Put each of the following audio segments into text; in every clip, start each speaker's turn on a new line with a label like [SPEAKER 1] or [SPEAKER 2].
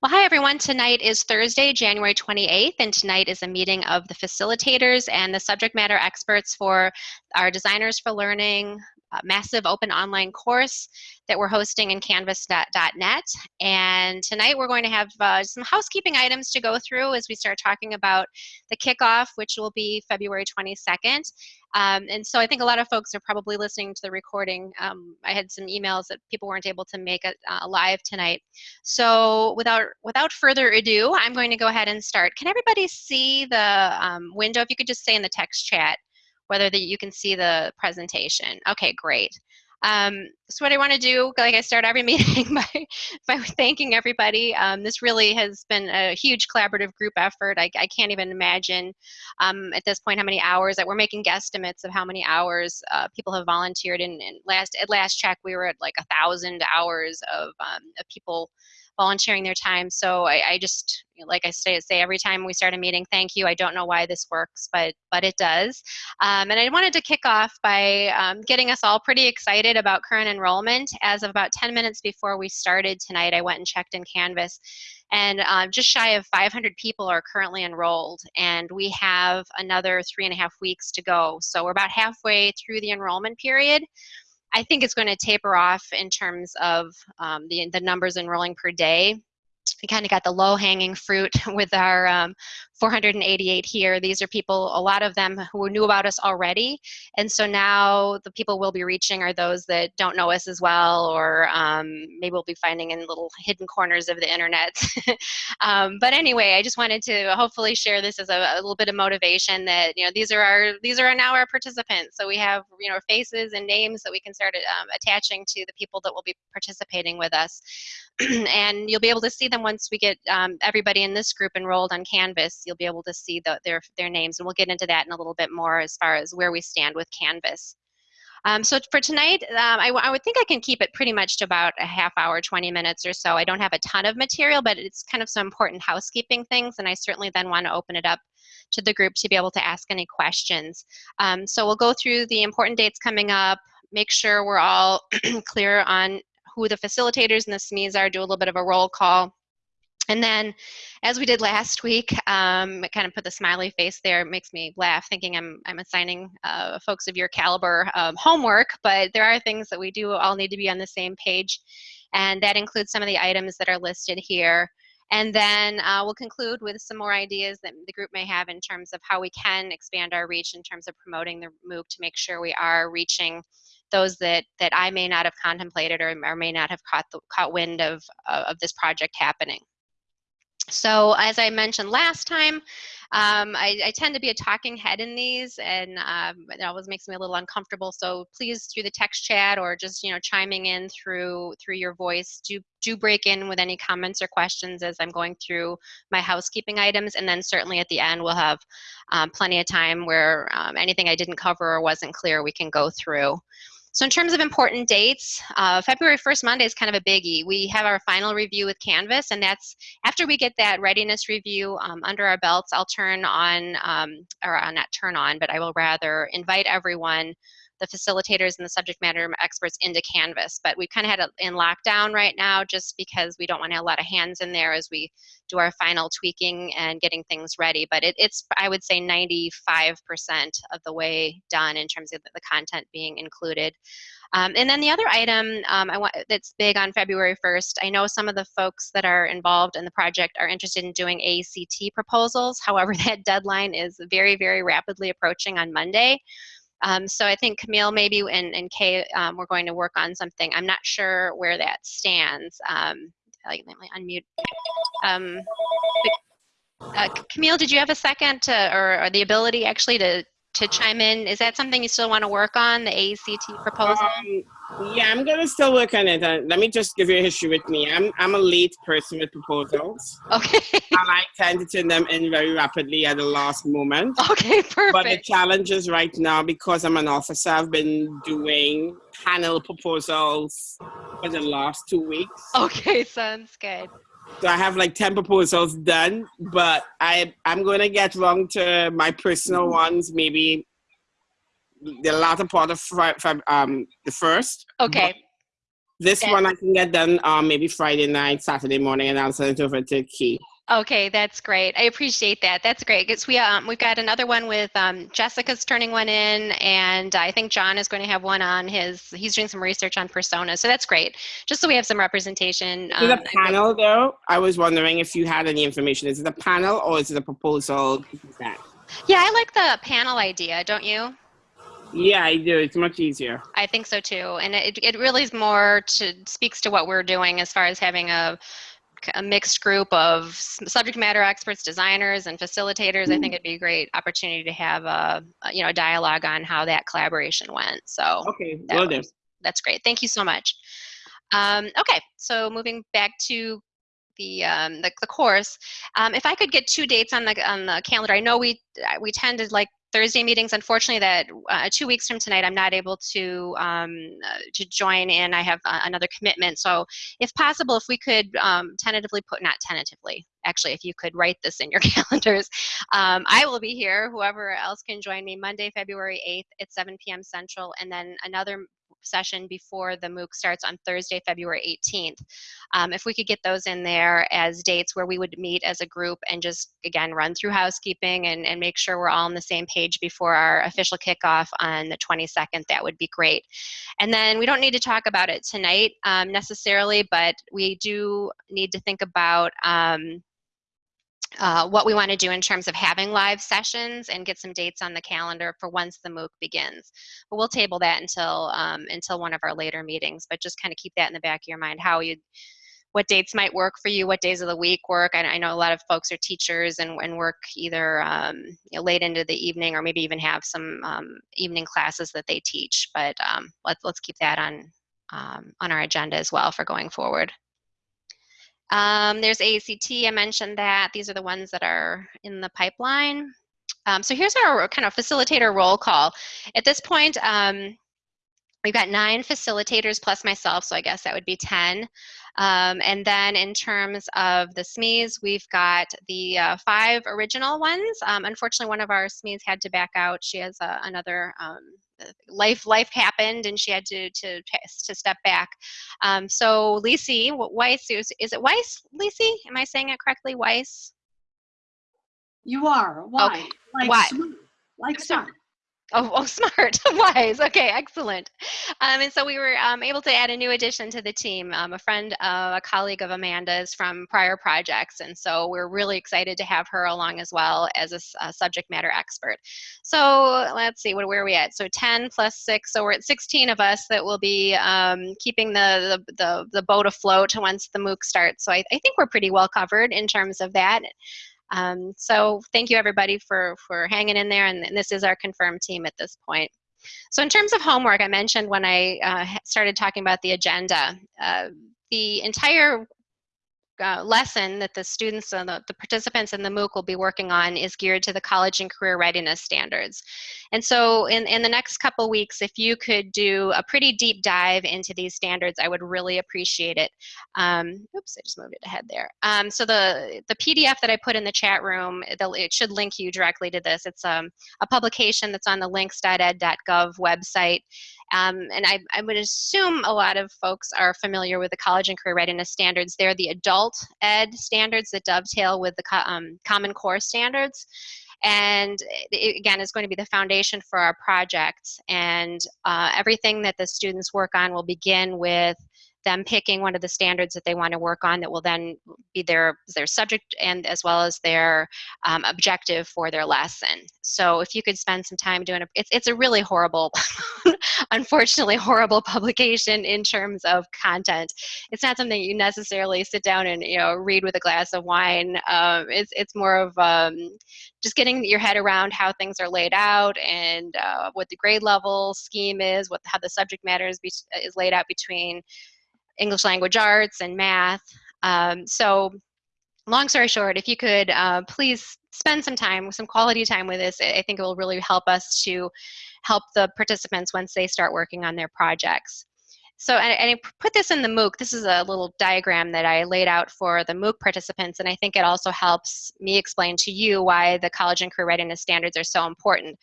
[SPEAKER 1] Well, hi everyone. Tonight is Thursday, January 28th, and tonight is a meeting of the facilitators and the subject matter experts for our Designers for Learning massive open online course that we're hosting in canvas.net. And tonight we're going to have uh, some housekeeping items to go through as we start talking about the kickoff, which will be February 22nd. Um, and so I think a lot of folks are probably listening to the recording. Um, I had some emails that people weren't able to make it uh, live tonight. So without without further ado, I'm going to go ahead and start. Can everybody see the um, window? If you could just say in the text chat, whether that you can see the presentation. Okay, great. Um, so what I want to do, like I start every meeting by, by thanking everybody. Um, this really has been a huge collaborative group effort. I, I can't even imagine um, at this point how many hours that we're making guesstimates of how many hours uh, people have volunteered. And, and, last at last check, we were at like a thousand hours of, um, of people volunteering their time. So I, I just, like I say, say every time we start a meeting, thank you. I don't know why this works, but but it does. Um, and I wanted to kick off by um, getting us all pretty excited about current enrollment. As of about 10 minutes before we started tonight, I went and checked in Canvas and uh, just shy of 500 people are currently enrolled and we have another three and a half weeks to go so we're about halfway through the enrollment period I think it's going to taper off in terms of um, the, the numbers enrolling per day. We kind of got the low hanging fruit with our um, 488 here. These are people, a lot of them who knew about us already. And so now the people we'll be reaching are those that don't know us as well, or um, maybe we'll be finding in little hidden corners of the internet. um, but anyway, I just wanted to hopefully share this as a, a, little bit of motivation that, you know, these are our, these are now our participants. So we have, you know, faces and names that we can start um, attaching to the people that will be participating with us. and you'll be able to see them once we get um, everybody in this group enrolled on Canvas you'll be able to see the, their, their names. And we'll get into that in a little bit more as far as where we stand with Canvas. Um, so for tonight, um, I, I, would think I can keep it pretty much to about a half hour, 20 minutes or so. I don't have a ton of material, but it's kind of some important housekeeping things, and I certainly then want to open it up to the group to be able to ask any questions. Um, so we'll go through the important dates coming up, make sure we're all clear on who the facilitators and the SMEs are, do a little bit of a roll call, and then, as we did last week, um, kind of put the smiley face there. It makes me laugh, thinking I'm I'm assigning uh, folks of your caliber um, homework, but there are things that we do all need to be on the same page, and that includes some of the items that are listed here. And then uh, we'll conclude with some more ideas that the group may have in terms of how we can expand our reach in terms of promoting the MOOC to make sure we are reaching those that that I may not have contemplated or, or may not have caught the, caught wind of uh, of this project happening. So as I mentioned last time, um, I, I, tend to be a talking head in these and um, it always makes me a little uncomfortable. So please through the text chat or just, you know, chiming in through through your voice, do, do break in with any comments or questions as I'm going through my housekeeping items. And then certainly at the end, we'll have um, plenty of time where um, anything I didn't cover or wasn't clear, we can go through. So in terms of important dates, uh, February 1st Monday is kind of a biggie. We have our final review with Canvas, and that's after we get that readiness review um, under our belts, I'll turn on, um, or uh, not turn on, but I will rather invite everyone the facilitators and the subject matter experts into Canvas. But we've kind of had it in lockdown right now just because we don't want a lot of hands in there as we do our final tweaking and getting things ready. But it, it's, I would say, 95% of the way done in terms of the content being included. Um, and then the other item um, I want, that's big on February 1st, I know some of the folks that are involved in the project are interested in doing AECT proposals. However, that deadline is very, very rapidly approaching on Monday. Um, so I think Camille maybe and, and Kay, um, we're going to work on something. I'm not sure where that stands. Um, let me unmute. Um, uh, Camille, did you have a second to, or, or the ability actually to to chime in. Is that something you still want to work on, the AECT proposal?
[SPEAKER 2] Um, yeah, I'm going to still work on it. Uh, let me just give you a history with me. I'm, I'm a late person with proposals.
[SPEAKER 1] Okay.
[SPEAKER 2] I tend to turn them in very rapidly at the last moment.
[SPEAKER 1] Okay, perfect.
[SPEAKER 2] But the challenge is right now, because I'm an officer, I've been doing panel proposals for the last two weeks.
[SPEAKER 1] Okay, sounds good.
[SPEAKER 2] So I have like 10 proposals done, but I, I'm going to get wrong to my personal ones, maybe the latter part of um, the first.
[SPEAKER 1] Okay.
[SPEAKER 2] This
[SPEAKER 1] Yeah.
[SPEAKER 2] one I can get done um, maybe Friday night, Saturday morning, and I'll send it over to Key.
[SPEAKER 1] Okay, that's great. I appreciate that. That's great. Because we um we've got another one with um Jessica's turning one in, and I think John is going to have one on his. He's doing some research on personas, so that's great. Just so we have some representation. Um,
[SPEAKER 2] a panel though? I was wondering if you had any information. Is it a panel or is it a proposal?
[SPEAKER 1] Yeah, I like the panel idea, don't you?
[SPEAKER 2] Yeah, I do. It's much easier.
[SPEAKER 1] I think so too, and it it really is more to speaks to what we're doing as far as having a a mixed group of subject matter experts, designers, and facilitators. I think it'd be a great opportunity to have a, you know a dialogue on how that collaboration went. So
[SPEAKER 2] Okay, do.
[SPEAKER 1] was- that's great. Thank you so much. Um, okay, so moving back to the um, the, the course, um, if I could get two dates on the on the calendar, I know we uh, we tend to like Thursday meetings. Unfortunately, that uh, two weeks from tonight, I'm not able to um, uh, to join in. I have uh, another commitment. So, if possible, if we could um, tentatively put not tentatively, actually, if you could write this in your calendars, um, I will be here. Whoever else can join me Monday, February 8th at 7 p.m. Central, and then another session before the MOOC starts on Thursday, February 18th. Um, if we could get those in there as dates where we would meet as a group and just, again, run through housekeeping and, and make sure we're all on the same page before our official kickoff on the 22nd, that would be great. And then we don't need to talk about it tonight um, necessarily, but we do need to think about um, uh, what we want to do in terms of having live sessions and get some dates on the calendar for once the MOOC begins. But we'll table that until um, until one of our later meetings. But just kind of keep that in the back of your mind. How you, what dates might work for you? What days of the week work? I, I know a lot of folks are teachers and, and work either um, you know, late into the evening or maybe even have some um, evening classes that they teach. But um, let's let's keep that on um, on our agenda as well for going forward. Um, there's AECT, I mentioned that. These are the ones that are in the pipeline. Um, so here's our kind of facilitator roll call. At this point, um, we've got nine facilitators plus myself, so I guess that would be 10. Um, and then in terms of the SMEs, we've got the uh, five original ones. Um, unfortunately, one of our SMEs had to back out. She has uh, another um, life life happened and she had to to to step back. Um, so Lisi Weiss is, is it Weiss Lisi? Am I saying it correctly? Weiss.
[SPEAKER 3] You are. Why?
[SPEAKER 1] Okay.
[SPEAKER 3] Like
[SPEAKER 1] Why?
[SPEAKER 3] Like.
[SPEAKER 1] Oh, oh, smart, wise. Okay, excellent. Um, and so we were um, able to add a new addition to the team. Um, a friend, uh, a colleague of Amanda's from prior projects, and so we're really excited to have her along as well as a subject matter expert. So let's see, what, where are we at? So 10 plus six, so we're at 16 of us that will be um, keeping the, the the the boat afloat once the MOOC starts. So I, I think we're pretty well covered in terms of that. Um, so thank you everybody for, for hanging in there and, and this is our confirmed team at this point. So in terms of homework, I mentioned when I uh, started talking about the agenda, uh, the entire uh, lesson that the students and the, the participants in the MOOC will be working on is geared to the college and career readiness standards. And so in, in the next couple weeks, if you could do a pretty deep dive into these standards, I would really appreciate it. Um, oops, I just moved it ahead there. Um, so the, the PDF that I put in the chat room, it should link you directly to this. It's um, a publication that's on the lincs.ed.gov website. Um, and I, I would assume a lot of folks are familiar with the college and career readiness standards. They're the adult ed standards that dovetail with the co- um, Common Core standards. And it, again, is going to be the foundation for our projects. And uh, everything that the students work on will begin with them picking one of the standards that they want to work on that will then be their their subject and as well as their um, objective for their lesson. So if you could spend some time doing it, it's, it's a really horrible, unfortunately horrible publication in terms of content. It's not something you necessarily sit down and you know read with a glass of wine. Um, it's it's more of um, just getting your head around how things are laid out and uh, what the grade level scheme is, what how the subject matter is, is laid out between English language arts and math. Um, so long story short, if you could uh, please spend some time, some quality time with this, I I think it will really help us to help the participants once they start working on their projects. So, and, and, I put this in the MOOC. This is a little diagram that I laid out for the MOOC participants, and I think it also helps me explain to you why the college and career readiness standards are so important.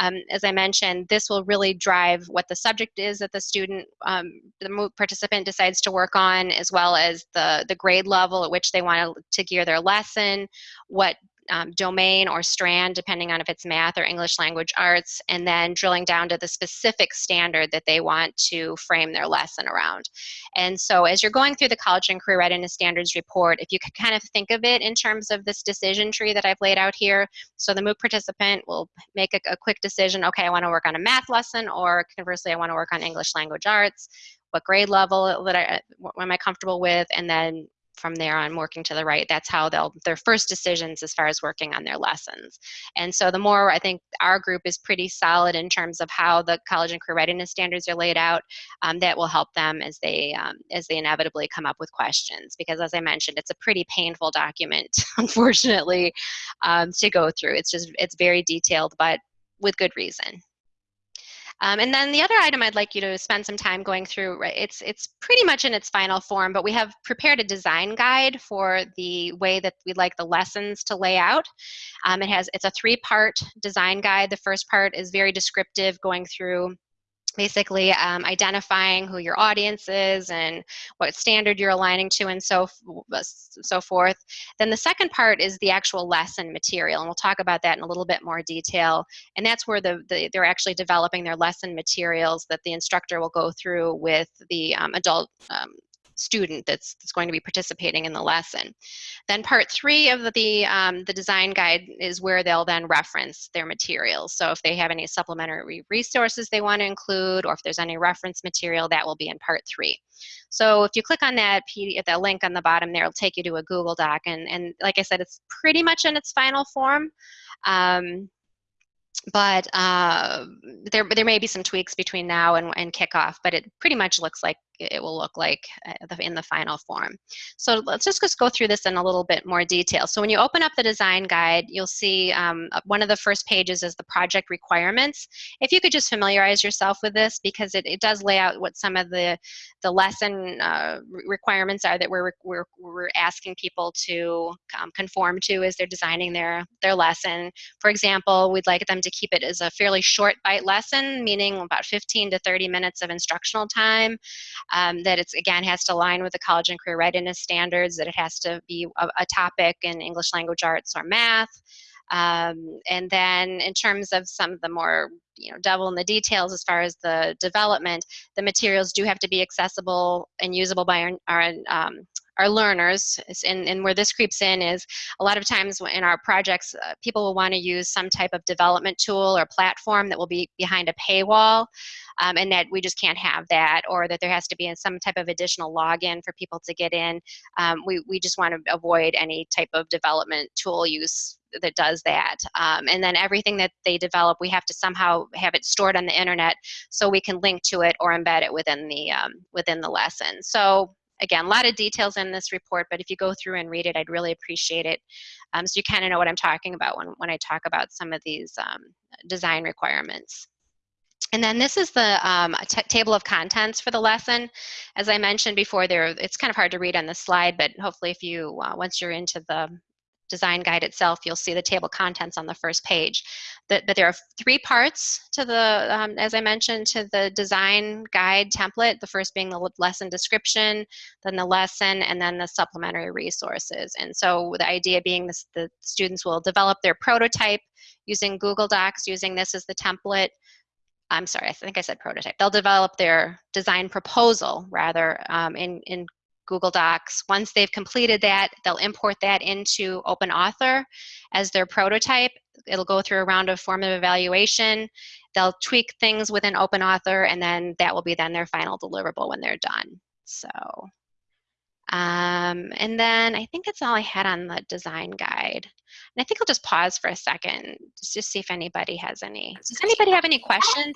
[SPEAKER 1] Um, as I mentioned, this will really drive what the subject is that the student, um, the MOOC participant decides to work on, as well as the, the grade level at which they want to, to gear their lesson, what um, domain or strand, depending on if it's math or English language arts, and then drilling down to the specific standard that they want to frame their lesson around. And so as you're going through the College and Career Readiness Standards report, if you could kind of think of it in terms of this decision tree that I've laid out here, so the MOOC participant will make a, a quick decision, okay, I want to work on a math lesson, or conversely, I want to work on English language arts. What grade level that I am I comfortable with, and then from there on working to the right that's how they'll their first decisions as far as working on their lessons. And so the more i think our group is pretty solid in terms of how the college and career readiness standards are laid out um, that will help them as they um, as they inevitably come up with questions. Because as i mentioned it's a pretty painful document unfortunately um, to go through. It's just it's very detailed but with good reason um, and then the other item I'd like you to spend some time going through, right, it's, it's pretty much in its final form, but we have prepared a design guide for the way that we'd like the lessons to lay out. Um, it has, it's a three-part design guide. The first part is very descriptive, going through basically um, identifying who your audience is and what standard you're aligning to and so uh, so forth. Then the second part is the actual lesson material and we'll talk about that in a little bit more detail. And that's where the, the they're actually developing their lesson materials that the instructor will go through with the um, adult um, student that's, that's going to be participating in the lesson. Then part three of the, um, the design guide is where they'll then reference their materials. So if they have any supplementary resources they want to include, or if there's any reference material, that will be in part three. So if you click on that that link on the bottom there, it'll take you to a Google Doc. And, and like I said, it's pretty much in its final form. Um, but uh, there, there may be some tweaks between now and, and kickoff, but it pretty much looks like it will look like uh, in the final form. So let's just, go through this in a little bit more detail. So when you open up the design guide, you'll see um, uh, one of the first pages is the project requirements. If you could just familiarize yourself with this because it, it does lay out what some of the, the lesson uh, requirements are that we're, we're, we're asking people to um, conform to as they're designing their, their lesson. For example, we'd like them to keep it as a fairly short bite lesson, meaning about 15 to 30 minutes of instructional time um, that it's again has to align with the college and career readiness standards, that it has to be a, a topic in English language arts or math. Um, and then in terms of some of the more you know devil in the details as far as the development the materials do have to be accessible and usable by our, our um, our learners and, and where this creeps in is a lot of times in our projects uh, people will want to use some type of development tool or platform that will be behind a paywall um, and that we just can't have that or that there has to be some type of additional login for people to get in um, we, we just want to avoid any type of development tool use that does that. Um, and then everything that they develop, we have to somehow have it stored on the internet so we can link to it or embed it within the um, within the lesson. So again, a lot of details in this report, but if you go through and read it, I'd really appreciate it. Um, so you kind of know what I'm talking about when, when I talk about some of these um, design requirements. And then this is the um, table of contents for the lesson. As I mentioned before, there it's kind of hard to read on the slide, but hopefully if you, uh, once you're into the design guide itself, you'll see the table contents on the first page. But, but there are three parts to the, um, as I mentioned, to the design guide template, the first being the lesson description, then the lesson, and then the supplementary resources. And so the idea being this, the students will develop their prototype using Google Docs, using this as the template, I'm sorry, I think I said prototype. They'll develop their design proposal rather um, in, in Google Docs. Once they've completed that, they'll import that into OpenAuthor as their prototype. It'll go through a round of formative evaluation. They'll tweak things within OpenAuthor, and then that will be then their final deliverable when they're done. So, um, and then I think that's all I had on the design guide. And I think I'll just pause for a second just to see if anybody has any. Does anybody have any questions?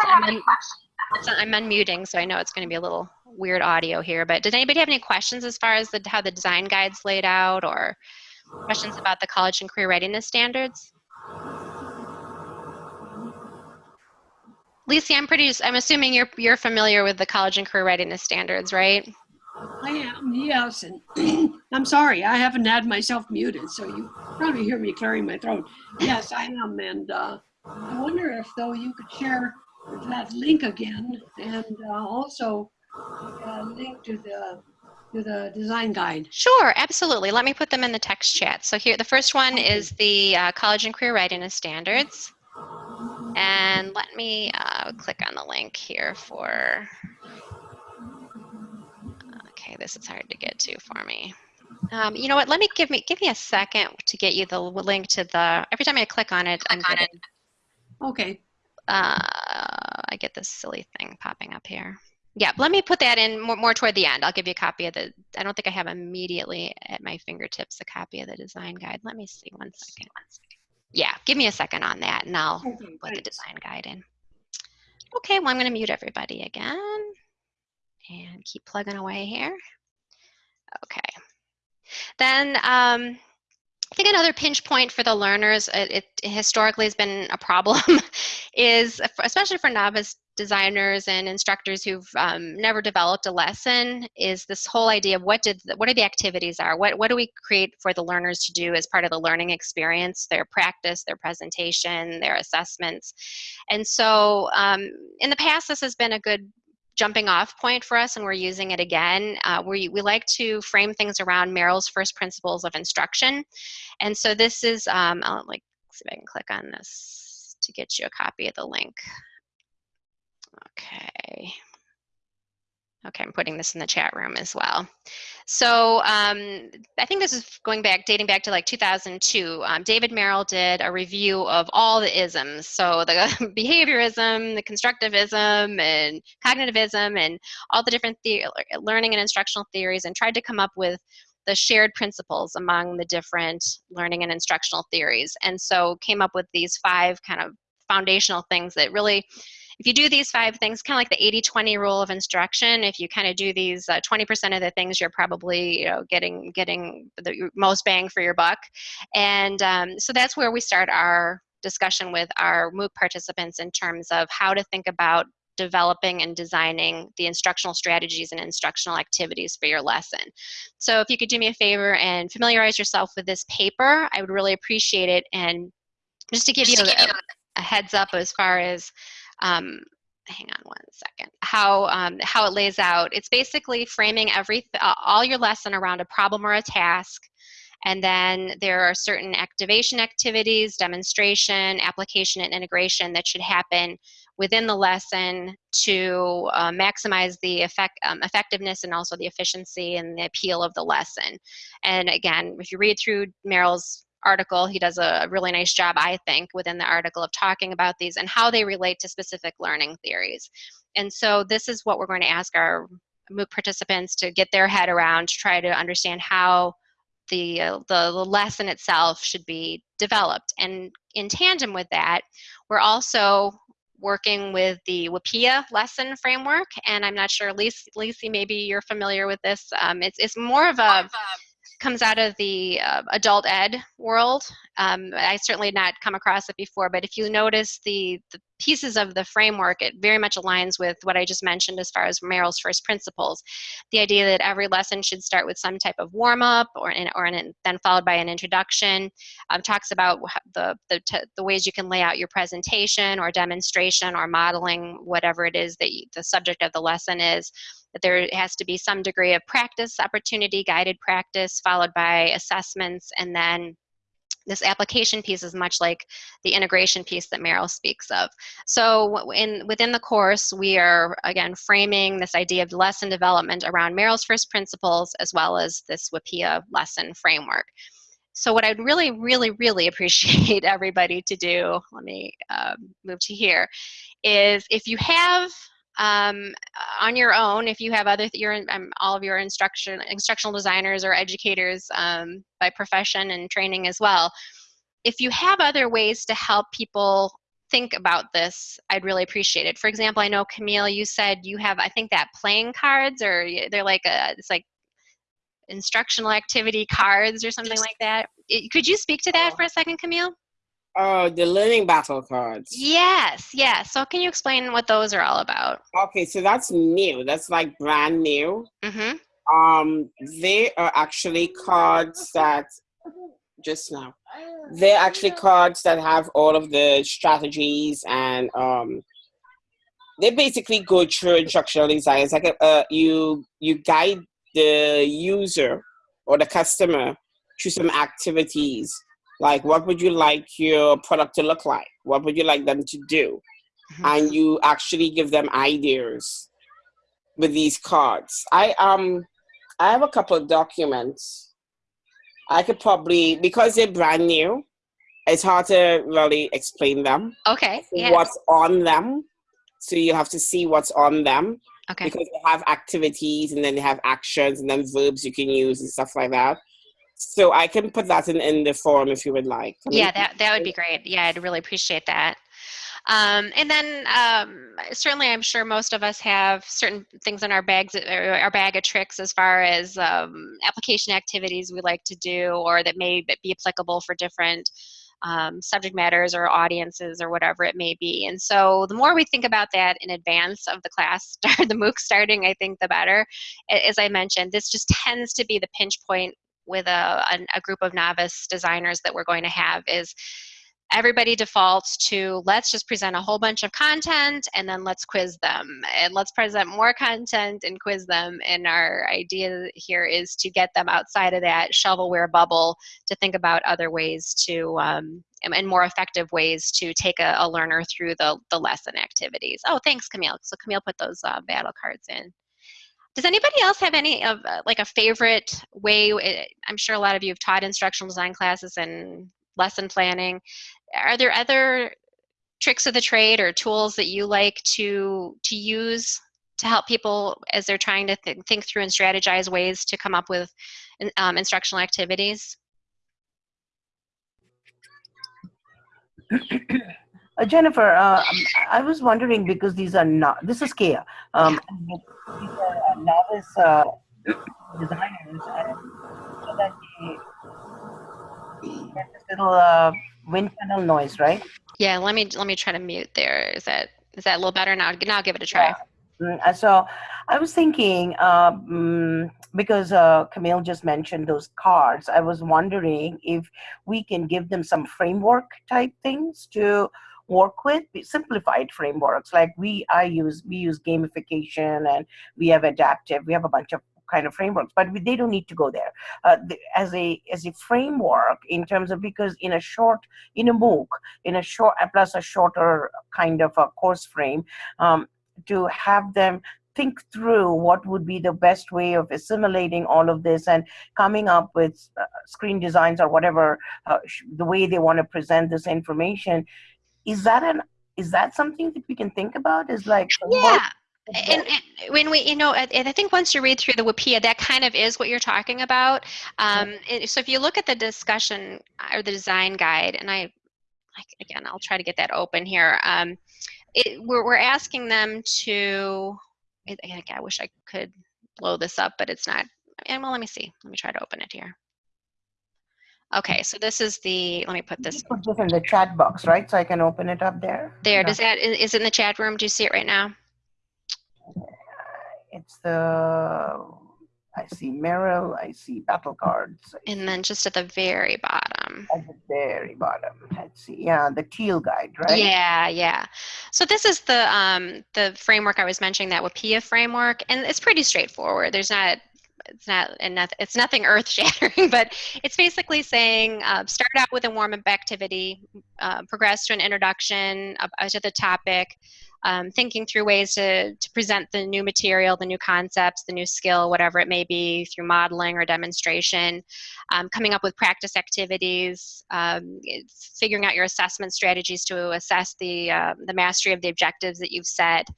[SPEAKER 1] I'm unmuting, so I know it's going to be a little weird audio here, but did anybody have any questions as far as the, how the design guide's laid out or questions about the college and career readiness standards? Lisa, I'm pretty, I'm assuming you're, you're familiar with the college and career readiness standards, right?
[SPEAKER 3] I am, yes, and I'm sorry, I haven't had myself muted, so you probably hear me clearing my throat. Yes, I am, and uh, I wonder if though you could share that link again and uh, also a link to the to the design guide.
[SPEAKER 1] Sure, absolutely. Let me put them in the text chat. So here, the first one is the uh, college and career readiness standards. And let me uh, click on the link here for, okay, this is hard to get to for me. Um, you know what, let me give me, give me a second to get you the link to the, every time I click on it, I'm getting,
[SPEAKER 3] Okay,
[SPEAKER 1] uh, I get this silly thing popping up here. Yeah, let me put that in more, more toward the end. I'll give you a copy of the, I don't think I have immediately at my fingertips a copy of the design guide. Let me see one second. Yeah, give me a second on that and I'll
[SPEAKER 3] okay,
[SPEAKER 1] put the design guide in. Okay, well, I'm going to mute everybody again and keep plugging away here. Okay. Then um, I think another pinch point for the learners, it, it historically has been a problem, is especially for novice designers and instructors who've um, never developed a lesson, is this whole idea of what did the, what are the activities are, what what do we create for the learners to do as part of the learning experience, their practice, their presentation, their assessments, and so um, in the past this has been a good jumping off point for us and we're using it again. Uh, we, we like to frame things around Merrill's first principles of instruction. And so this is, um, I'll like, see if I can click on this to get you a copy of the link. Okay. Okay, I'm putting this in the chat room as well. So um, I think this is going back, dating back to like 2002. Um, David Merrill did a review of all the isms. So the behaviorism, the constructivism, and cognitivism, and all the different learning and instructional theories, and tried to come up with the shared principles among the different learning and instructional theories. And so came up with these five kind of foundational things that really if you do these five things, kind of like the 80-20 rule of instruction, if you kind of do these 20% of the things, you're probably you know getting getting the most bang for your buck. And um, so that's where we start our discussion with our MOOC participants in terms of how to think about developing and designing the instructional strategies and instructional activities for your lesson. So if you could do me a favor and familiarize yourself with this paper, I would really appreciate it. And just to give you a, a heads up as far as um, hang on one second, how, um, how it lays out. It's basically framing every, uh, all your lesson around a problem or a task. And then there are certain activation activities, demonstration, application, and integration that should happen within the lesson to uh, maximize the effect, um, effectiveness and also the efficiency and the appeal of the lesson. And again, if you read through Merrill's article. He does a really nice job, I think, within the article of talking about these and how they relate to specific learning theories. And so this is what we're going to ask our MOOC participants to get their head around to try to understand how the, uh, the, the lesson itself should be developed. And in tandem with that, we're also working with the WIPPEA lesson framework. And I'm not sure, Lisa maybe you're familiar with this. Um, it's, it's more of a comes out of the uh, adult ed world. Um, I certainly had not come across it before, but if you notice the, the pieces of the framework, it very much aligns with what I just mentioned as far as Merrill's first principles. The idea that every lesson should start with some type of warm-up or, in, or in, then followed by an introduction. Um, talks about the, the, the ways you can lay out your presentation or demonstration or modeling whatever it is that you, the subject of the lesson is that there has to be some degree of practice opportunity, guided practice, followed by assessments, and then this application piece is much like the integration piece that Merrill speaks of. So in, within the course, we are, again, framing this idea of lesson development around Merrill's first principles as well as this WIPPEA lesson framework. So what I'd really, really, really appreciate everybody to do, let me um, move to here, is if you have um, on your own if you have other your um, all of your instruction instructional designers or educators um, by profession and training as well if you have other ways to help people think about this i'd really appreciate it. For example i know camille you said you have i think that playing cards or they're like a it's like instructional activity cards or something like that. Could you speak to that for a second camille
[SPEAKER 2] Oh, the learning battle cards.
[SPEAKER 1] Yes, yes. So can you explain what those are all about?
[SPEAKER 2] Okay, so that's new. That's like brand new.
[SPEAKER 1] Mm-hmm.
[SPEAKER 2] Um, they are actually cards that just now. They're actually cards that have all of the strategies and um, they basically go through instructional design. It's like a, uh, you you guide the user or the customer through some activities like what would you like your product to look like what would you like them to do
[SPEAKER 1] Mhm.
[SPEAKER 2] and you actually give them ideas with these cards i um i have a couple of documents i could probably because they're brand new it's hard to really explain them
[SPEAKER 1] Okay. Yeah.
[SPEAKER 2] what's on them so you have to see what's on them
[SPEAKER 1] Okay.
[SPEAKER 2] because they have activities and then they have actions and then verbs you can use and stuff like that. So I can put that in, in the form if you would like.
[SPEAKER 1] Yeah, that that would be great. Yeah, I'd really appreciate that. Um, and then um, certainly, I'm sure most of us have certain things in our bags, our bag of tricks, as far as um, application activities we like to do, or that may be applicable for different um, subject matters or audiences or whatever it may be. And so, the more we think about that in advance of the class start, the MOOC starting, I think the better. As I mentioned, this just tends to be the pinch point with a, a, a group of novice designers that we're going to have is everybody defaults to let's just present a whole bunch of content and then let's quiz them. And let's present more content and quiz them. And our idea here is to get them outside of that shovelware bubble to think about other ways to um, and, more effective ways to take a, a learner through the, the lesson activities. Oh thanks camille. So camille put those uh, battle cards in does anybody else have any of uh, like a favorite way uh, i'm sure a lot of you have taught instructional design classes and lesson planning. Are there other tricks of the trade or tools that you like to to use to help people as they're trying to th- think through and strategize ways to come up with um, instructional activities
[SPEAKER 4] Uh, Jennifer, uh, um, I was wondering because these are not, this is Kia. Um, these are uh, novice uh, designers, and so that they get this little uh, wind tunnel noise, right?
[SPEAKER 1] yeah let me let me try to mute there is that is that a little better now now give it a try
[SPEAKER 4] Mm, uh, So I was thinking, uh, mm, because uh, Camille just mentioned those cards, I was wondering if we can give them some framework type things to work with, simplified frameworks. Like we, I use, we use gamification and we have adaptive, we have a bunch of kind of frameworks, but we, they don't need to go there. Uh, the, as a as a framework in terms of because in a short in a MOOC in a short plus a shorter kind of a course frame, um, to have them think through what would be the best way of assimilating all of this and coming up with uh, screen designs or whatever uh, the way they want to present this information is that an is that something that we can think about? Is like
[SPEAKER 1] yeah. and, and when we you know and i think once you read through the WIPPEA that kind of is what you're talking about. Um, so if you look at the discussion uh, or the design guide and i like again i'll try to get that open here um, it, we're, we're asking them to I wish i could blow this up but it's not. And well let me see. Let me try to open it here okay so this is the let me put this
[SPEAKER 4] put this in the chat box right so i can open it up there
[SPEAKER 1] there
[SPEAKER 4] No.
[SPEAKER 1] does that is is it in the chat room do you see it right now
[SPEAKER 4] it's the i see merrill i see battle cards
[SPEAKER 1] and then just at the very bottom
[SPEAKER 4] at the very bottom let's see yeah the teal guide right
[SPEAKER 1] Yeah, yeah. So this is the um, the framework I was mentioning, that WIPPEA framework, and it's pretty straightforward. There's not it's not and not, it's nothing earth shattering, but it's basically saying uh, start out with a warm up activity, uh, progress to an introduction uh, to the topic. Um, thinking through ways to, to present the new material, the new concepts, the new skill, whatever it may be, through modeling or demonstration, um, coming up with practice activities, um, figuring out your assessment strategies to assess the, uh, the mastery of the objectives that you've set.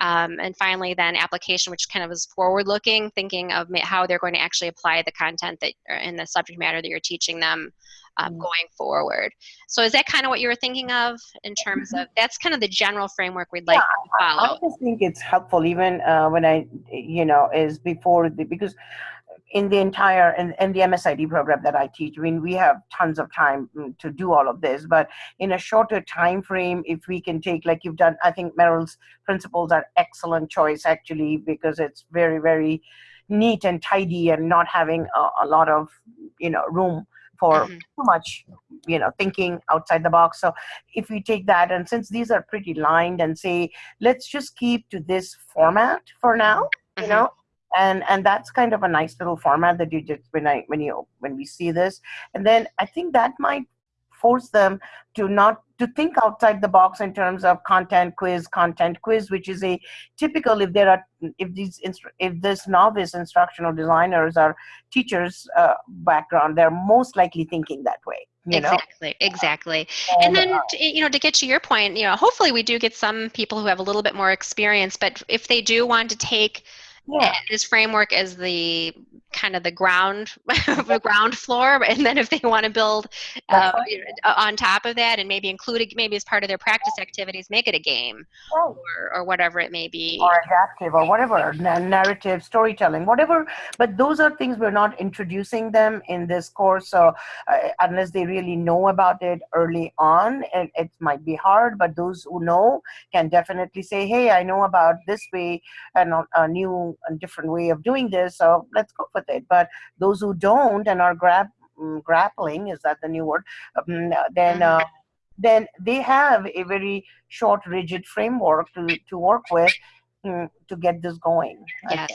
[SPEAKER 1] Um, and finally, then application, which kind of is forward looking, thinking of how they're going to actually apply the content that or in the subject matter that you're teaching them um,
[SPEAKER 4] Mm.
[SPEAKER 1] going forward. So, is that kind of what you were thinking of in terms of that's kind of the general framework we'd like to follow.
[SPEAKER 4] I just think it's helpful even uh, when I, you know, is before the because in the entire in, in the MSID program that I teach, I mean, we have tons of time mm, to do all of this, but in a shorter time frame, if we can take like you've done, I think Merrill's principles are excellent choice actually because it's very very neat and tidy and not having a, a lot of you know room for
[SPEAKER 1] Mhm.
[SPEAKER 4] too much you know thinking outside the box so if we take that and since these are pretty lined and say let's just keep to this format for now you
[SPEAKER 1] Mhm.
[SPEAKER 4] know and and that's kind of a nice little format that you just when i when you when we see this and then i think that might force them to not to think outside the box in terms of content quiz content quiz which is a typical if there are if these if this novice instructional designers are teachers uh, background they're most likely thinking that way you know
[SPEAKER 1] Exactly, exactly. And then, t- you know, to get to your point, you know, hopefully we do get some people who have a little bit more experience, but if they do want to take
[SPEAKER 4] yeah
[SPEAKER 1] this framework is the kind of the ground, the ground floor, and then if they want to build uh,
[SPEAKER 4] right.
[SPEAKER 1] you know, uh, on top of that and maybe include it, maybe as part of their practice activities, make it a game
[SPEAKER 4] right.
[SPEAKER 1] or, or whatever it may be.
[SPEAKER 4] or adaptive or whatever narrative storytelling whatever but those are things we're not introducing them in this course so uh, unless they really know about it early on it, it might be hard but those who know can definitely say hey i know about this way and a, a new and different way of doing this so let's go with it but those who don't and are grab mm, grappling is that the new word um, then
[SPEAKER 1] Mhm.
[SPEAKER 4] uh, then they have a very short rigid framework to, to work with mm, to get this going
[SPEAKER 1] Yes.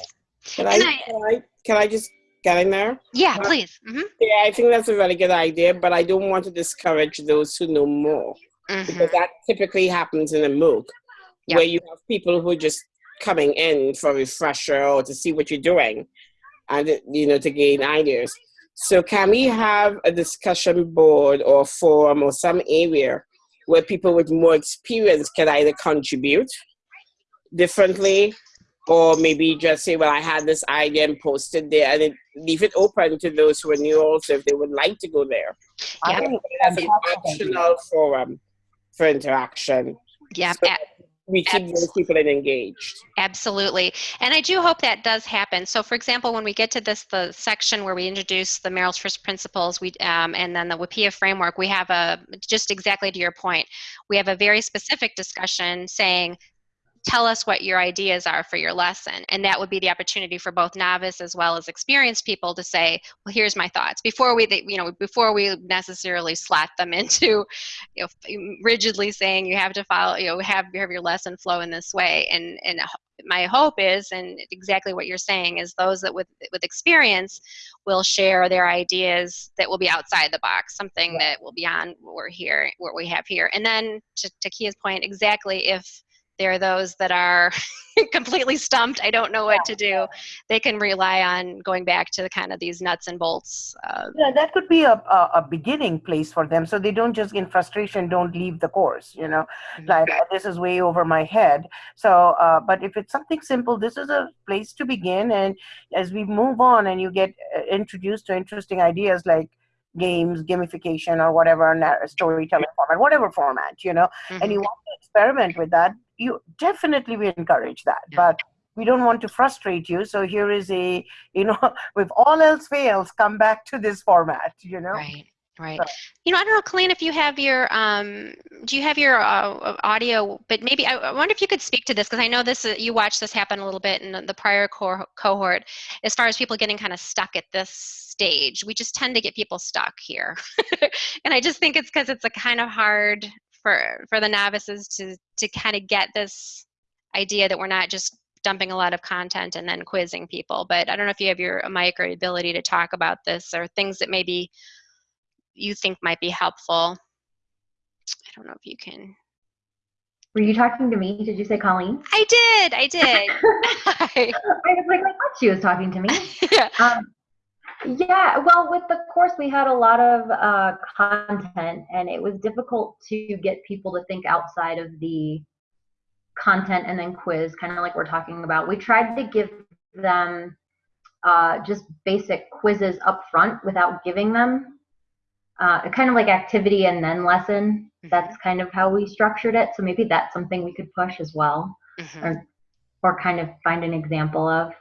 [SPEAKER 2] Can I,
[SPEAKER 1] And I-
[SPEAKER 2] can I, can I just get in there?
[SPEAKER 1] Yeah,
[SPEAKER 2] Uh,
[SPEAKER 1] please. hmm
[SPEAKER 2] Yeah, I think that's a really good idea, but I don't want to discourage those who know more because that typically happens in a MOOC
[SPEAKER 1] Yeah.
[SPEAKER 2] where you have people who are just coming in for a refresher or to see what you're doing and you know to gain ideas. So can we have a discussion board or forum or some area where people with more experience can either contribute differently or maybe just say, well, I had this idea and posted there and it, leave it open to those who are new also if they would like to go there.
[SPEAKER 4] I
[SPEAKER 1] Yeah.
[SPEAKER 4] think
[SPEAKER 2] As
[SPEAKER 4] it's
[SPEAKER 2] an optional forum for interaction.
[SPEAKER 1] Yeah,
[SPEAKER 2] So we keep those people engaged.
[SPEAKER 1] Absolutely. And I do hope that does happen. So for example, when we get to this, the section where we introduce the Merrill's First Principles we, um, and then the WIPPEA framework, we have a, just exactly to your point, we have a very specific discussion saying, tell us what your ideas are for your lesson. And that would be the opportunity for both novice as well as experienced people to say, well, here's my thoughts before we, you know, before we necessarily slot them into, you know, mm, rigidly saying you have to follow, you know, have, have your lesson flow in this way. And, and my hope is, and exactly what you're saying, is those that with, with experience will share their ideas that will be outside the box, something that will be on what we're here, what we have here. And then to, to Kia's point, exactly if there are those that are completely stumped, I don't know what to do, they can rely on going back to the kind of these nuts and bolts. Uh,
[SPEAKER 4] yeah that could be a, a, a beginning place for them so they don't just in frustration don't leave the course you know
[SPEAKER 1] Mhm.
[SPEAKER 4] like "Oh, this is way over my head so uh, but if it's something simple this is a place to begin and as we move on and you get uh, introduced to interesting ideas like games gamification or whatever storytelling format whatever format you know and you
[SPEAKER 1] mhm.
[SPEAKER 4] want to experiment with that you definitely we encourage that
[SPEAKER 1] Yeah.
[SPEAKER 4] but we don't want to frustrate you so here is a you know if all else fails come back to this format you know
[SPEAKER 1] Right, right. You know, I don't know, Colleen, if you have your, um, do you have your uh, audio? But maybe I, I wonder if you could speak to this because I know this. uh, You watched this happen a little bit in the, the prior co- cohort, as far as people getting kind of stuck at this stage. We just tend to get people stuck here, and I just think it's because it's a kind of hard for for the novices to to kind of get this idea that we're not just dumping a lot of content and then quizzing people. But I don't know if you have your mic or ability to talk about this or things that maybe you think might be helpful. I don't know if you can.
[SPEAKER 5] Were you talking to me? Did you say Colleen?
[SPEAKER 1] I did. I did.
[SPEAKER 5] I was like, I thought she was talking to me.
[SPEAKER 1] yeah.
[SPEAKER 5] Um, yeah, well, with the course, we had a lot of uh, content, and it was difficult to get people to think outside of the content and then quiz, kind of like we're talking about. We tried to give them uh, just basic quizzes up front without giving them uh, kind of like activity and then lesson. That's kind of how we structured it. So maybe that's something we could push as well,
[SPEAKER 1] Mhm.
[SPEAKER 5] or or kind of find an example of.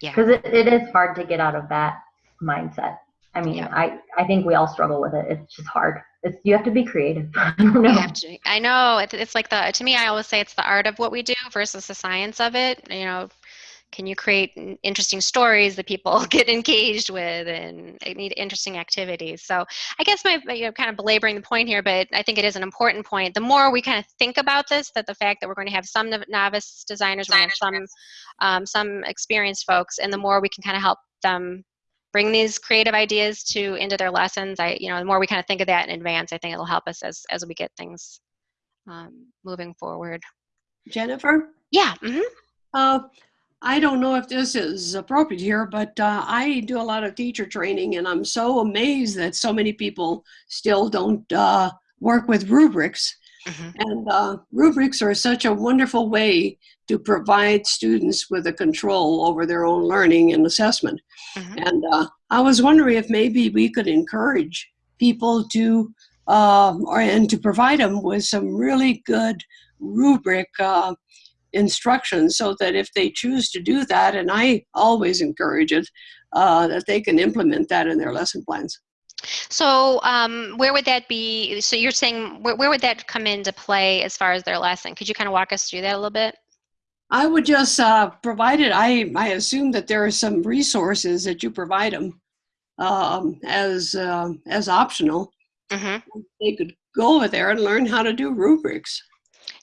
[SPEAKER 1] Yeah.
[SPEAKER 5] because it, it is hard to get out of that mindset. I mean,
[SPEAKER 1] Yeah.
[SPEAKER 5] I, I think we all struggle with it. It's just hard. It's, you have to be creative. I
[SPEAKER 1] You
[SPEAKER 5] know.
[SPEAKER 1] have to- I know it's, it's like the to me I always say it's the art of what we do versus the science of it. You know, can you create interesting stories that people get engaged with and need interesting activities? So I guess my you know kind of belaboring the point here, but I think it is an important point. The more we kind of think about this, that the fact that we're going to have some novice designers, we're going some um, some experienced folks, and the more we can kind of help them bring these creative ideas to into their lessons i you know the more we kind of think of that in advance i think it'll help us as as we get things um, moving forward
[SPEAKER 3] Jennifer?
[SPEAKER 1] yeah mhm.
[SPEAKER 3] Uh, I don't know if this is appropriate here, but uh, I do a lot of teacher training, and I'm so amazed that so many people still don't uh, work with rubrics.
[SPEAKER 1] Mhm.
[SPEAKER 3] And uh, rubrics are such a wonderful way to provide students with a control over their own learning and assessment.
[SPEAKER 1] Mhm.
[SPEAKER 3] And uh, I was wondering if maybe we could encourage people to, um, or and to provide them with some really good rubric uh, instructions so that if they choose to do that, and I always encourage it, uh, that they can implement that in their lesson plans.
[SPEAKER 1] so um, where would that be so you're saying where, where would that come into play as far as their lesson could you kind of walk us through that a little bit
[SPEAKER 3] I would just uh, provide it. I, I assume that there are some resources that you provide them um, as uh, as optional.
[SPEAKER 1] hmm
[SPEAKER 3] They could go over there and learn how to do rubrics.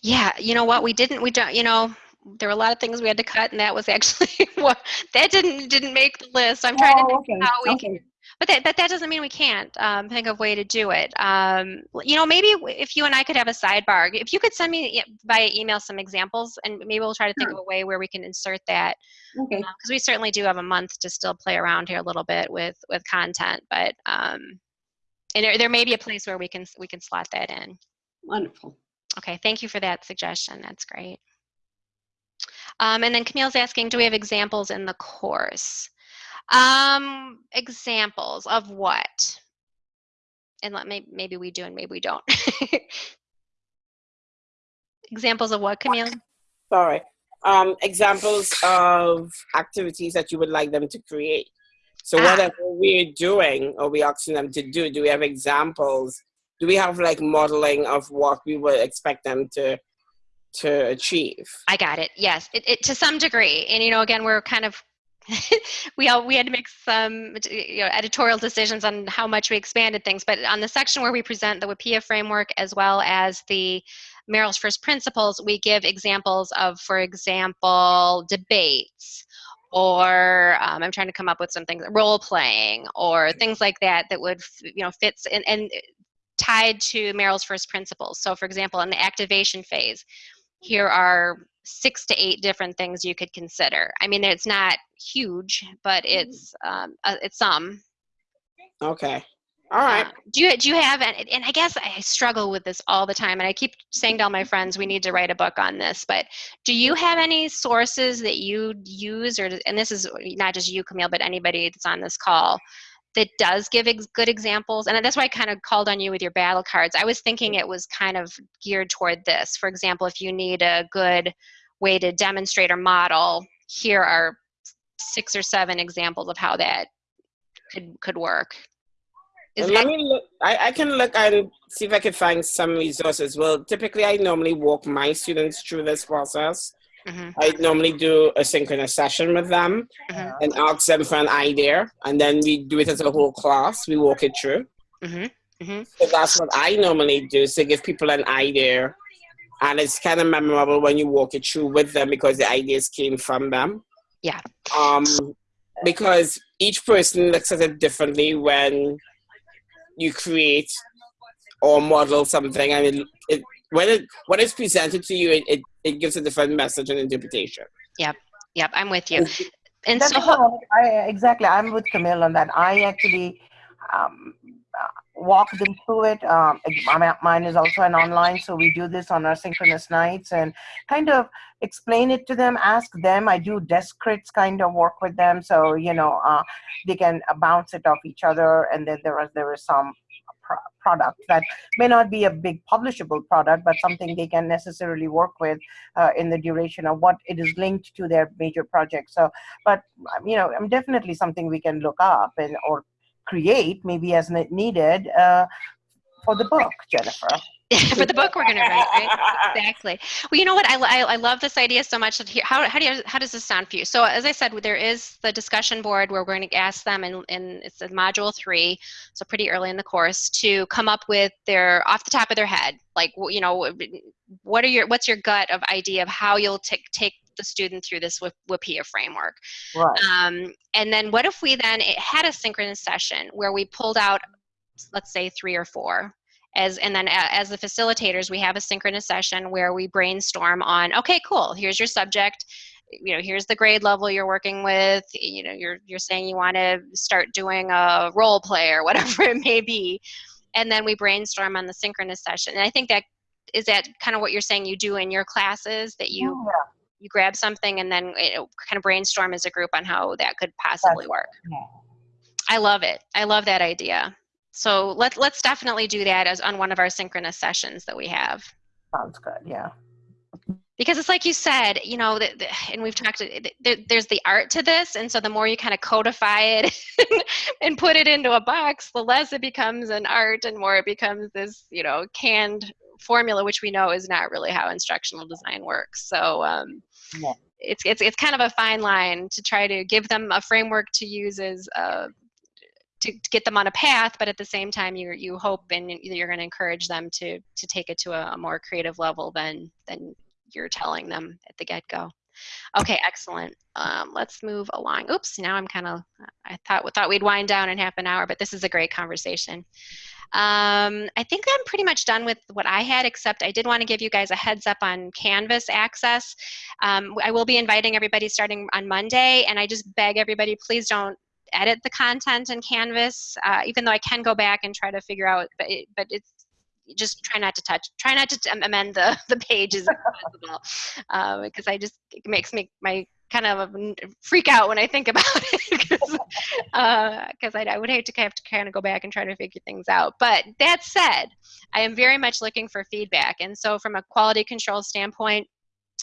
[SPEAKER 1] Yeah you know what we didn't we don't you know there were a lot of things we had to cut and that was actually what that didn't didn't make the list i'm trying to
[SPEAKER 3] Oh,
[SPEAKER 1] think
[SPEAKER 3] okay.
[SPEAKER 1] how we
[SPEAKER 3] okay.
[SPEAKER 1] But that, but that doesn't mean we can't um, think of a way to do it. Um, you know, maybe if you and I could have a sidebar, if you could send me via email some examples, and maybe we'll try to think
[SPEAKER 3] Sure.
[SPEAKER 1] of a way where we can insert that
[SPEAKER 3] Okay.
[SPEAKER 1] because we certainly do have a month to still play around here a little bit with with content. But um, and there, there may be a place where we can we can slot that in.
[SPEAKER 3] Wonderful.
[SPEAKER 1] Okay, thank you for that suggestion. That's great. Um, and then Camille's asking, do we have examples in the course? Um, examples of what? And let me maybe we do and maybe we don't. examples of what, Camille?
[SPEAKER 2] Sorry. Um, examples of activities that you would like them to create. So
[SPEAKER 1] Ah.
[SPEAKER 2] whatever we're doing or we're asking them to do, do we have examples? Do we have like modeling of what we would expect them to to achieve?
[SPEAKER 1] I got it. Yes, it, it to some degree. And you know, again, we're kind of we all we had to make some you know, editorial decisions on how much we expanded things. But on the section where we present the WIPPEA framework as well as the Merrill's First Principles, we give examples of, for example, debates or um, I'm trying to come up with some things, role playing or things like that that would you know fits and, and tied to Merrill's First Principles. So, for example, in the activation phase, here are six to eight different things you could consider. I mean, it's not huge, but it's um, uh, it's some.
[SPEAKER 2] Okay. All right.
[SPEAKER 1] Uh, do you do you have and, and I guess I struggle with this all the time, and I keep saying to all my friends we need to write a book on this. But do you have any sources that you use, or and this is not just you, Camille, but anybody that's on this call that does give ex- good examples? And that's why I kind of called on you with your battle cards. I was thinking it was kind of geared toward this. For example, if you need a good way to demonstrate or model, here are six or seven examples of how that could could work. Is
[SPEAKER 2] let me look. I, I can look and see if I can find some resources. Well, typically, I normally walk my students through this process.
[SPEAKER 1] Mhm,
[SPEAKER 2] I normally do a synchronous session with them
[SPEAKER 1] mhm,
[SPEAKER 2] and ask them for an idea, and then we do it as a whole class. We walk it through.
[SPEAKER 1] mhm, mhm.
[SPEAKER 2] So that's what I normally do. So give people an idea, and it's kind of memorable when you walk it through with them because the ideas came from them.
[SPEAKER 1] Yeah.
[SPEAKER 2] Um, because each person looks at it differently when you create or model something, and it, it when it when it's presented to you, it, it, it gives a different message and interpretation.
[SPEAKER 1] Yep, yep, I'm with you. And
[SPEAKER 4] That's
[SPEAKER 1] so,
[SPEAKER 4] all. I, exactly. I'm with Camille on that. I actually um, uh, walk them through it. Um, I mine is also an online, so we do this on our synchronous nights and kind of explain it to them, ask them. I do desk crits kind of work with them, so you know uh, they can bounce it off each other, and then there is there is some pro- product that may not be a big publishable product, but something they can necessarily work with uh, in the duration of what it is linked to their major project. So, but um, you know, I'm definitely something we can look up and or create maybe as needed uh, for the book, Jennifer.
[SPEAKER 1] for the book we're going to write, right? exactly. Well, you know what? I, I, I love this idea so much. That here, how, how, do you, how does this sound for you? So as I said, there is the discussion board where we're going to ask them, and, and it's in module three, so pretty early in the course, to come up with their, off the top of their head, like, you know, what are your, what's your gut of idea of how you'll take take the student through this WIPPEA framework.
[SPEAKER 4] Right.
[SPEAKER 1] Um, and then what if we then had a synchronous session where we pulled out, let's say three or four, as and then as the facilitators we have a synchronous session where we brainstorm on okay cool here's your subject. You know here's the grade level you're working with. You know you're you're saying you want to start doing a role play or whatever it may be. And then we brainstorm on the synchronous session. And i think that is that kind of what you're saying you do in your classes that you
[SPEAKER 4] Yeah.
[SPEAKER 1] you grab something and then it, kind of brainstorm as a group on how that could possibly work.
[SPEAKER 4] Yeah.
[SPEAKER 1] i love it. I love that idea so let, let's definitely do that as on one of our synchronous sessions that we have
[SPEAKER 4] Sounds good. Yeah.
[SPEAKER 1] because it's like you said you know the, the, and we've talked there, there's the art to this and so the more you kind of codify it and put it into a box the less it becomes an art and more it becomes this you know canned formula which we know is not really how instructional design works so um,
[SPEAKER 4] Yeah.
[SPEAKER 1] it's, it's it's kind of a fine line to try to give them a framework to use as uh, to, get them on a path, but at the same time, you you hope and you're going to encourage them to to take it to a, a more creative level than than you're telling them at the get go. Okay, excellent. Um, let's move along. Oops, now I'm kind of I thought thought we'd wind down in half an hour, but this is a great conversation. Um, I think I'm pretty much done with what I had, except I did want to give you guys a heads up on Canvas access. Um, I will be inviting everybody starting on Monday, and I just beg everybody, please don't edit the content in Canvas, uh, even though I can go back and try to figure out, but, it, but it's just try not to touch, try not to amend the, the pages possible, uh, because I just, it makes me, my kind of freak out when I think about it because uh, I, I would hate to have to kind of go back and try to figure things out. But that said, I am very much looking for feedback. And so from a quality control standpoint,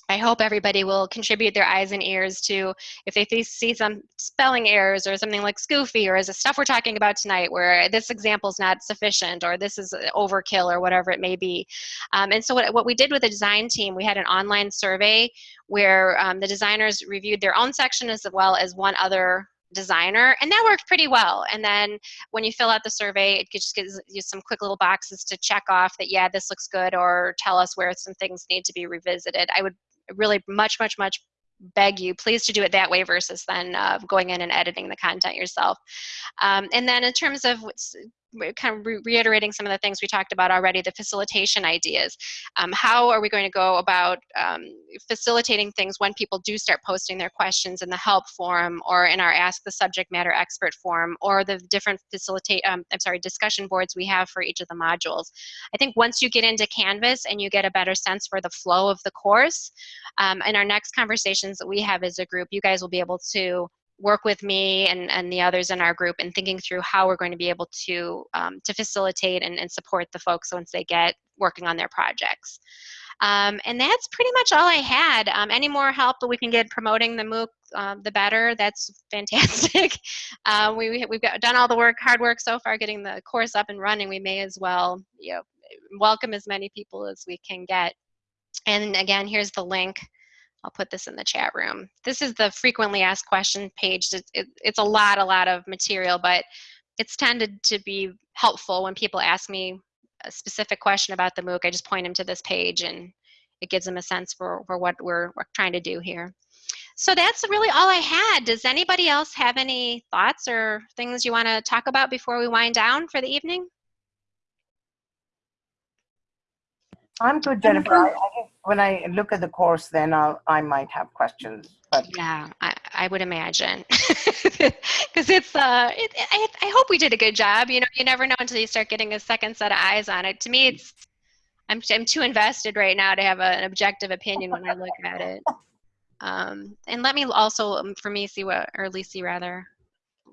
[SPEAKER 1] I hope everybody will contribute their eyes and ears to if they see some spelling errors or something like Scoofy or is the stuff we're talking about tonight where this example is not sufficient or this is overkill or whatever it may be. Um, and so what, what we did with the design team, we had an online survey where um, the designers reviewed their own section as well as one other designer and that worked pretty well and then when you fill out the survey it just gives you some quick little boxes to check off that yeah this looks good or tell us where some things need to be revisited i would really much much much beg you please to do it that way versus then uh, going in and editing the content yourself. Um, and then in terms of kind of re reiterating some of the things we talked about already, the facilitation ideas. Um, how are we going to go about um, facilitating things when people do start posting their questions in the help forum or in our Ask the Subject Matter Expert forum or the different facilitate, um, I'm sorry, discussion boards we have for each of the modules. I think once you get into Canvas and you get a better sense for the flow of the course, um, in our next conversations that we have as a group, you guys will be able to work with me and, and the others in our group in thinking through how we're going to be able to um, to facilitate and, and support the folks once they get working on their projects. Um, and that's pretty much all I had. Um, any more help that we can get promoting the MOOC, uh, the better. That's fantastic. uh, we, we've got, done all the work, hard work so far, getting the course up and running. We may as well, you know, welcome as many people as we can get. And again, here's the link I'll put this in the chat room. This is the frequently asked question page. It, it, it's a lot, a lot of material, but it's tended to be helpful when people ask me a specific question about the MOOC. I just point them to this page and it gives them a sense for, for what we're, we're trying to do here. So that's really all I had. Does anybody else have any thoughts or things you want to talk about before we wind down for the evening?
[SPEAKER 4] I'm good, Jennifer. I, I, when I look at the course, then I'll, I might have questions. But
[SPEAKER 1] yeah, I, I would imagine because it's. Uh, it, I, I hope we did a good job. You know, you never know until you start getting a second set of eyes on it. To me, it's. I'm I'm too invested right now to have a, an objective opinion when I look at it. Um, and let me also, um, for me, see what or Lisi rather.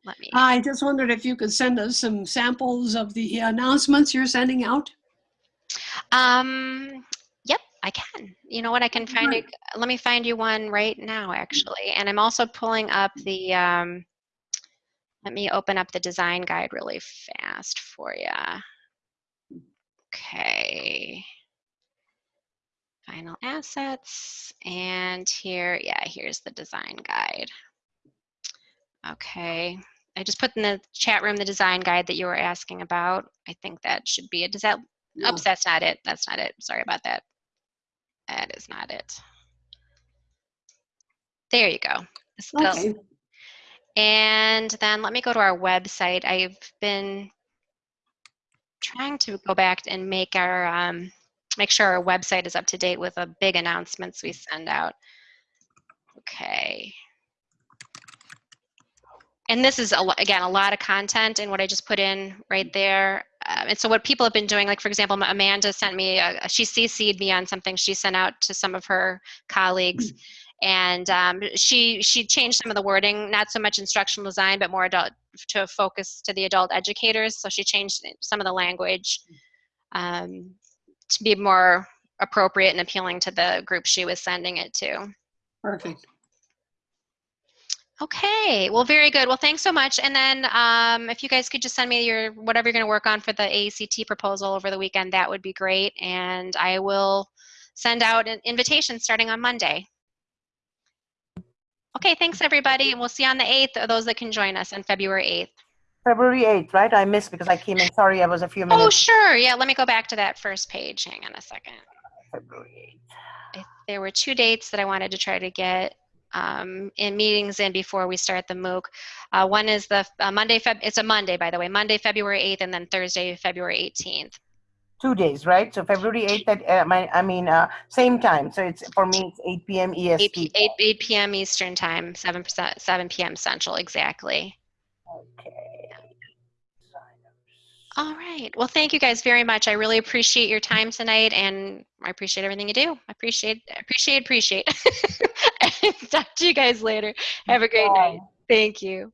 [SPEAKER 1] let me.
[SPEAKER 3] I just wondered if you could send us some samples of the announcements you're sending out.
[SPEAKER 1] Um, yep, I can. You know what? I can find it. Let me find you one right now, actually. And I'm also pulling up the. Um, let me open up the design guide really fast for you. Okay. Final assets. And here, yeah, here's the design guide. Okay. I just put in the chat room the design guide that you were asking about. I think that should be it. Does that
[SPEAKER 3] No.
[SPEAKER 1] Oops, that's not it. That's not it. Sorry about that. That is not it. There you go.
[SPEAKER 3] Okay.
[SPEAKER 1] And then let me go to our website. I've been trying to go back and make our um, make sure our website is up to date with the big announcements we send out. Okay. And this is a, again a lot of content and what I just put in right there. Um, and so what people have been doing, like for example, Amanda sent me, a, she CC'd me on something she sent out to some of her colleagues, and um, she she changed some of the wording, not so much instructional design, but more adult to focus to the adult educators. So she changed some of the language um, to be more appropriate and appealing to the group she was sending it to.
[SPEAKER 3] Perfect.
[SPEAKER 1] Okay, well, very good. Well, thanks so much. And then um, if you guys could just send me your whatever you're going to work on for the AECT proposal over the weekend, that would be great. And I will send out an invitation starting on Monday. Okay, thanks everybody. And we'll see you on the 8th, or those that can join us on February 8th.
[SPEAKER 4] February 8th, right? I missed because I came in. Sorry, I was a few minutes.
[SPEAKER 1] Oh, sure. Yeah, let me go back to that first page. Hang on a second.
[SPEAKER 4] February
[SPEAKER 1] I- There were two dates that I wanted to try to get um, in meetings in before we start the MOOC. Uh, one is the uh, Monday, Feb- it's a Monday, by the way, Monday, February 8th, and then Thursday, February 18th.
[SPEAKER 4] Two days, right? So February 8th, at, uh, my, I mean, uh, same time. So it's for me, it's 8 p.m. EST.
[SPEAKER 1] p- 8, 8 p.m. Eastern Time, 7, 7 p.m. Central, exactly.
[SPEAKER 4] Okay.
[SPEAKER 1] All right. Well, thank you guys very much. I really appreciate your time tonight, and I appreciate everything you do. I appreciate, appreciate, appreciate. Talk to you guys later. Have a great night. Thank you.